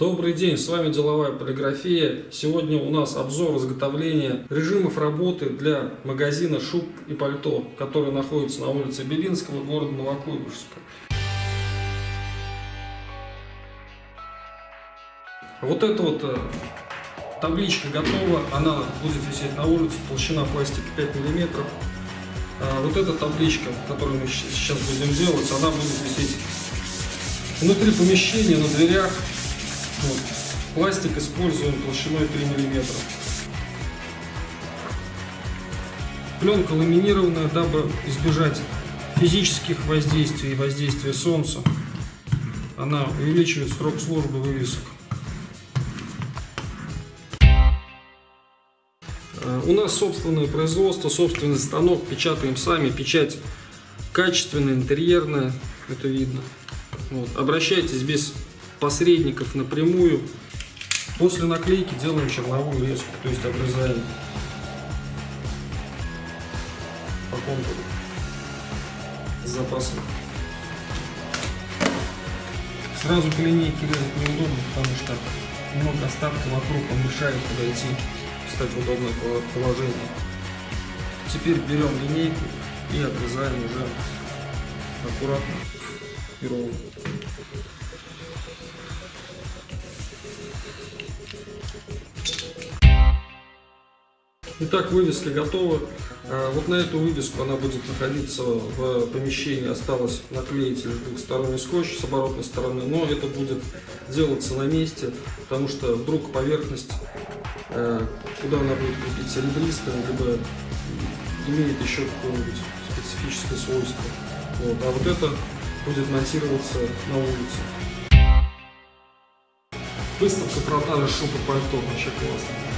Добрый день, с вами Деловая полиграфия. Сегодня у нас обзор изготовления режимов работы для магазина шуб и пальто, который находится на улице Белинского, города Новокуйбышевска. Вот эта вот э, табличка готова, она будет висеть на улице, толщина пластика 5 миллиметров. А вот эта табличка, которую мы сейчас будем делать, она будет висеть внутри помещения, на дверях, вот. Пластик используем толщиной 3 мм. Пленка ламинированная, дабы избежать физических воздействий и воздействия солнца. Она увеличивает срок службы вывесок. Э, у нас собственное производство, собственный станок, печатаем сами, печать качественная, интерьерная, это видно. Вот. Обращайтесь без посредников напрямую. После наклейки делаем черновую резку, то есть обрезаем по контуру с запасом. Сразу по линейке резать неудобно, потому что много остатка вокруг, он мешает подойти, встать в удобное положение. Теперь берем линейку и отрезаем уже аккуратно и ровно. Итак, вывеска готова. А, вот на эту вывеску она будет находиться в помещении. Осталось наклеить двухсторонний скотч с оборотной стороны, но это будет делаться на месте, потому что вдруг поверхность, а, куда она будет крепиться, ребристая, либо имеет еще какое-нибудь специфическое свойство. Вот. А вот это будет монтироваться на улице. Выставка продажи шубы пальто вообще классно.